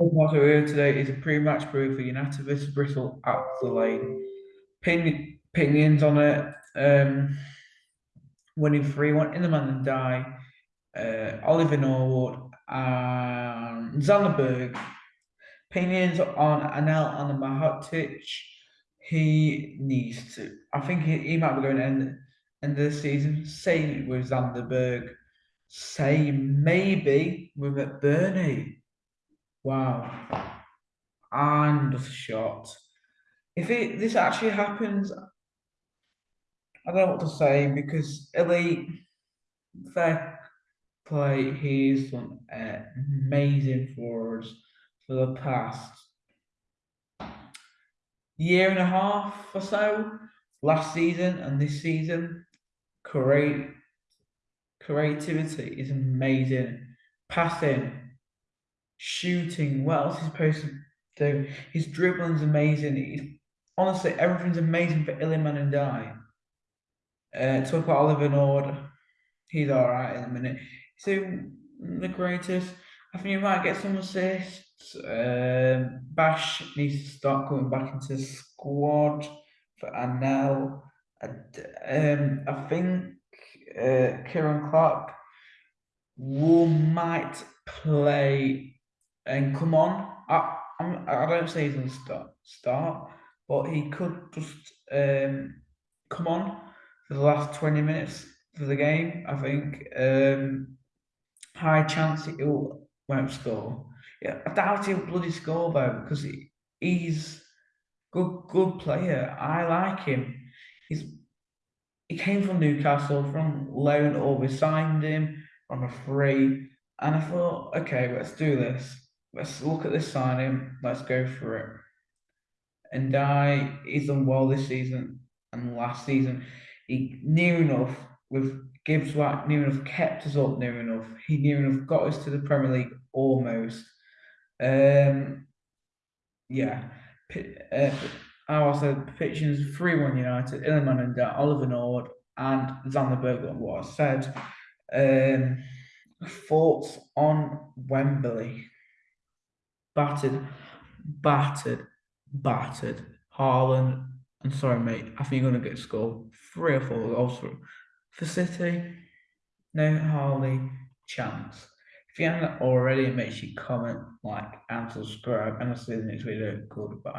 What we're here today is a pre-match preview for United vs Bristol at the Lane. Opinion, opinions on it. Um, winning 3 1 in the man and die. Uh, Oliver Norwood and Sander Berge. Opinions on Anel Ahmedhodžić. He needs to. I think he, he might be going to end, end of the season. Same with Sander Berge. Same maybe with McBurnie. Wow. And a shot. If it this actually happens, I don't know what to say because Elite, fair play, he's done amazing for us for the past year and a half or so, last season and this season. Great creativity is amazing. Passing, shooting. What else is supposed to do? His dribbling's amazing. He's, honestly, everything's amazing for Iliman Ndiaye. Uh, talk about Oliver Nord. He's all right in a minute. So the greatest. I think you might get some assists. Um, Bash needs to start coming back into the squad for Anel. Um, I think uh, Ciaran Clark will might play and come on. I I'm, I don't say he's gonna start start, but he could just um, come on for the last twenty minutes for the game. I think um, high chance he will won't score. Yeah, I doubt he'll bloody score though because he, he's good good player. I like him. He's he came from Newcastle from loan or we signed him on a free. And I thought, okay, let's do this. Let's look at this signing. Let's go for it. And I, he's done well this season and last season. He near enough with Gibbs White, near enough kept us up near enough. He near enough got us to the Premier League almost. Um, yeah. Uh, I also pitching 3 1 United, Iliman and Oliver Nord and Sander Berge, what I said. Um, thoughts on Wembley? Battered, battered, battered. Haaland, I'm sorry, mate. I think you're going to get scored three or four goals for, for City. No hardly chance. If you haven't already, make sure you comment, like, and subscribe. And I'll see you in the next video. Goodbye.